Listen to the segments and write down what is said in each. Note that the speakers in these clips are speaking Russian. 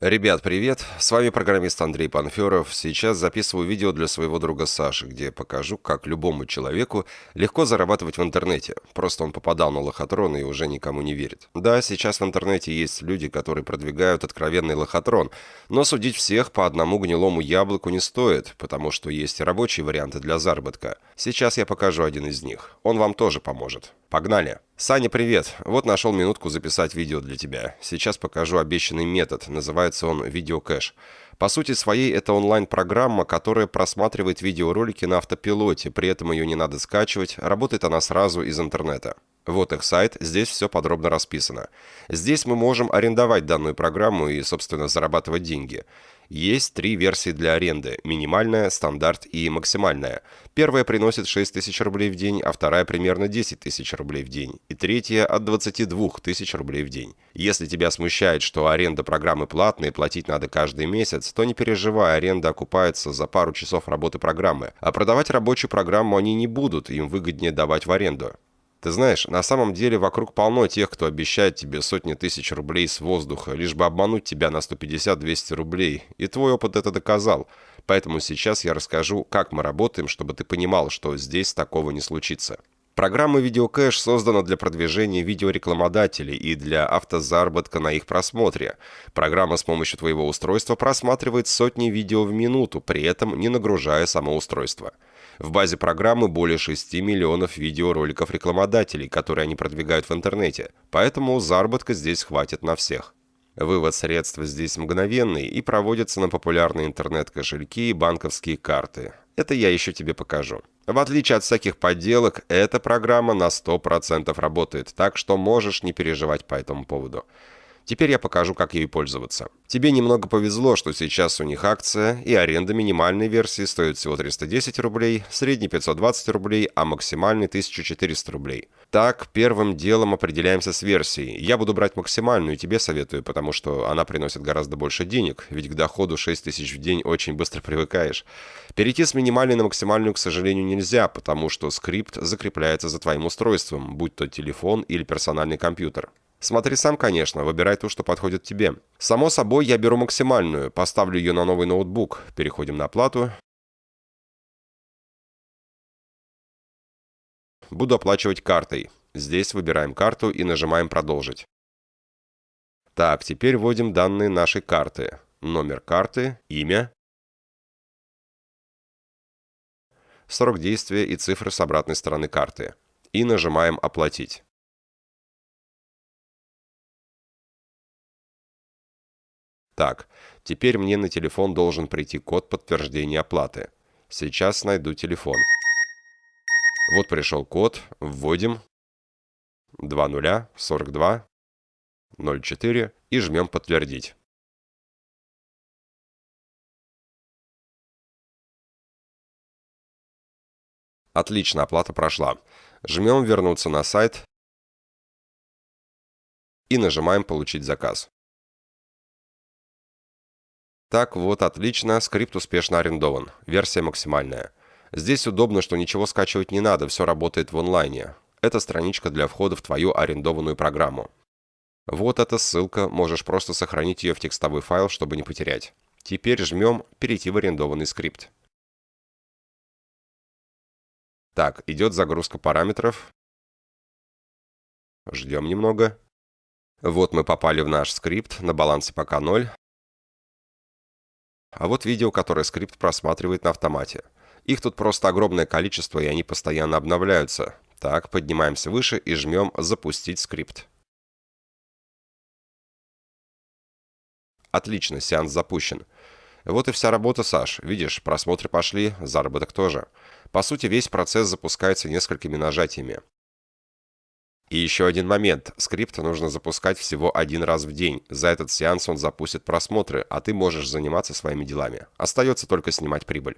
Ребят, привет! С вами программист Андрей Панферов. Сейчас записываю видео для своего друга Саши, где покажу, как любому человеку легко зарабатывать в интернете. Просто он попадал на лохотрон и уже никому не верит. Да, сейчас в интернете есть люди, которые продвигают откровенный лохотрон, но судить всех по одному гнилому яблоку не стоит, потому что есть рабочие варианты для заработка. Сейчас я покажу один из них. Он вам тоже поможет. Погнали! Саня, привет! Вот нашел минутку записать видео для тебя. Сейчас покажу обещанный метод. Называется он видеокэш. По сути своей это онлайн-программа, которая просматривает видеоролики на автопилоте, при этом ее не надо скачивать, работает она сразу из интернета. Вот их сайт, здесь все подробно расписано. Здесь мы можем арендовать данную программу и, собственно, зарабатывать деньги. Есть три версии для аренды – минимальная, стандарт и максимальная. Первая приносит 6 тысяч рублей в день, а вторая примерно 10 тысяч рублей в день. И третья – от 22 тысяч рублей в день. Если тебя смущает, что аренда программы платная и платить надо каждый месяц, то не переживай, аренда окупается за пару часов работы программы. А продавать рабочую программу они не будут, им выгоднее давать в аренду. Ты знаешь, на самом деле вокруг полно тех, кто обещает тебе сотни тысяч рублей с воздуха, лишь бы обмануть тебя на 150-200 рублей. И твой опыт это доказал. Поэтому сейчас я расскажу, как мы работаем, чтобы ты понимал, что здесь такого не случится. Программа «Видеокэш» создана для продвижения видеорекламодателей и для автозаработка на их просмотре. Программа с помощью твоего устройства просматривает сотни видео в минуту, при этом не нагружая само устройство. В базе программы более 6 миллионов видеороликов рекламодателей, которые они продвигают в интернете, поэтому заработка здесь хватит на всех. Вывод средств здесь мгновенный и проводится на популярные интернет-кошельки и банковские карты. Это я еще тебе покажу. В отличие от всяких подделок, эта программа на 100% работает, так что можешь не переживать по этому поводу. Теперь я покажу, как ею пользоваться. Тебе немного повезло, что сейчас у них акция, и аренда минимальной версии стоит всего 310 рублей, средней 520 рублей, а максимальной 1400 рублей. Так, первым делом определяемся с версией. Я буду брать максимальную, тебе советую, потому что она приносит гораздо больше денег, ведь к доходу 6000 в день очень быстро привыкаешь. Перейти с минимальной на максимальную, к сожалению, нельзя, потому что скрипт закрепляется за твоим устройством, будь то телефон или персональный компьютер. Смотри сам, конечно, выбирай ту, что подходит тебе. Само собой, я беру максимальную, поставлю ее на новый ноутбук. Переходим на оплату. Буду оплачивать картой. Здесь выбираем карту и нажимаем «Продолжить». Так, теперь вводим данные нашей карты. Номер карты, имя, срок действия и цифры с обратной стороны карты. И нажимаем «Оплатить». Так, теперь мне на телефон должен прийти код подтверждения оплаты. Сейчас найду телефон. Вот пришел код, вводим 20 42 04 и жмем «Подтвердить». Отлично, оплата прошла. Жмем «Вернуться на сайт» и нажимаем «Получить заказ». Так вот, отлично, скрипт успешно арендован. Версия максимальная. Здесь удобно, что ничего скачивать не надо, все работает в онлайне. Это страничка для входа в твою арендованную программу. Вот эта ссылка, можешь просто сохранить ее в текстовой файл, чтобы не потерять. Теперь жмем «Перейти в арендованный скрипт». Так, идет загрузка параметров. Ждем немного. Вот мы попали в наш скрипт, на балансе пока 0. А вот видео, которое скрипт просматривает на автомате. Их тут просто огромное количество, и они постоянно обновляются. Так, поднимаемся выше и жмем «Запустить скрипт». Отлично, сеанс запущен. Вот и вся работа, Саш. Видишь, просмотры пошли, заработок тоже. По сути, весь процесс запускается несколькими нажатиями. И еще один момент. Скрипт нужно запускать всего один раз в день. За этот сеанс он запустит просмотры, а ты можешь заниматься своими делами. Остается только снимать прибыль.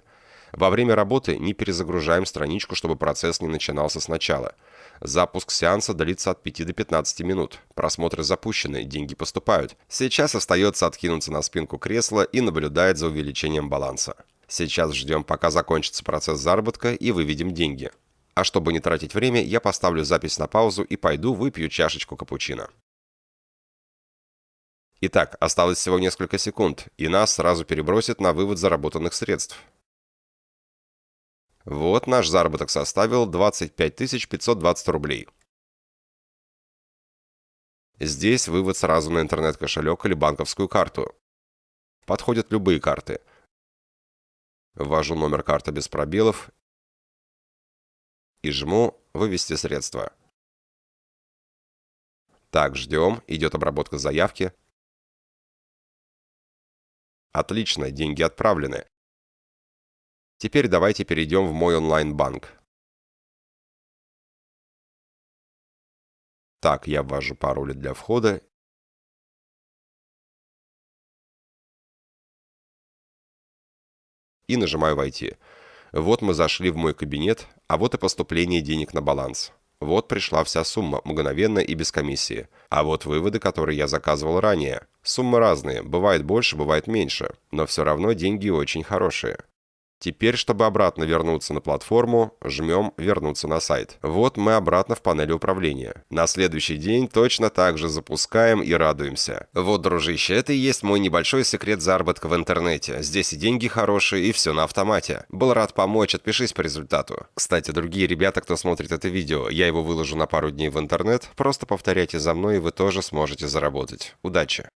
Во время работы не перезагружаем страничку, чтобы процесс не начинался сначала. Запуск сеанса длится от 5 до 15 минут. Просмотры запущены, деньги поступают. Сейчас остается откинуться на спинку кресла и наблюдать за увеличением баланса. Сейчас ждем, пока закончится процесс заработка и выведем деньги. А чтобы не тратить время, я поставлю запись на паузу и пойду выпью чашечку капучино. Итак, осталось всего несколько секунд, и нас сразу перебросит на вывод заработанных средств. Вот наш заработок составил 25 520 рублей. Здесь вывод сразу на интернет-кошелек или банковскую карту. Подходят любые карты. Ввожу номер карты без пробелов и жму «Вывести средства». Так, ждем, идет обработка заявки. Отлично, деньги отправлены. Теперь давайте перейдем в мой онлайн-банк. Так, я ввожу пароли для входа. И нажимаю «Войти». Вот мы зашли в мой кабинет, а вот и поступление денег на баланс. Вот пришла вся сумма, мгновенно и без комиссии. А вот выводы, которые я заказывал ранее. Суммы разные, бывает больше, бывает меньше. Но все равно деньги очень хорошие. Теперь, чтобы обратно вернуться на платформу, жмем «Вернуться на сайт». Вот мы обратно в панели управления. На следующий день точно так же запускаем и радуемся. Вот, дружище, это и есть мой небольшой секрет заработка в интернете. Здесь и деньги хорошие, и все на автомате. Был рад помочь, отпишись по результату. Кстати, другие ребята, кто смотрит это видео, я его выложу на пару дней в интернет. Просто повторяйте за мной, и вы тоже сможете заработать. Удачи!